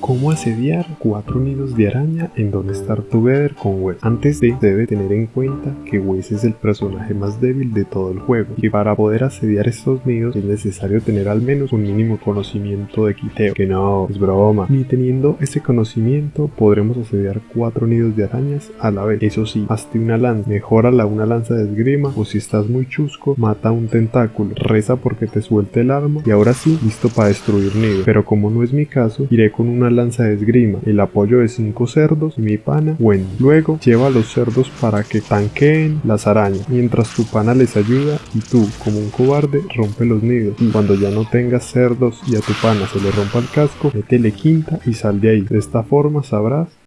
Cómo asediar cuatro nidos de araña en Don't Starve Together con Wes. Antes de, debe tener en cuenta que Wes es el personaje más débil de todo el juego y para poder asediar estos nidos es necesario tener al menos un mínimo conocimiento de quiteo. Que no, es broma. Ni teniendo ese conocimiento podremos asediar cuatro nidos de arañas a la vez. Eso sí, hazte una lanza, mejórala una lanza de esgrima o si estás muy chusco, mata un tentáculo, reza porque te suelte el arma y ahora sí, listo para destruir nidos. Pero como no es mi caso, iré con una lanza de esgrima, el apoyo de 5 cerdos y mi pana Wendy. Luego lleva a los cerdos para que tanqueen las arañas, mientras tu pana les ayuda y tú, como un cobarde, rompe los nidos. Y cuando ya no tengas cerdos y a tu pana se le rompa el casco, métele quinta y sal de ahí. De esta forma sabrás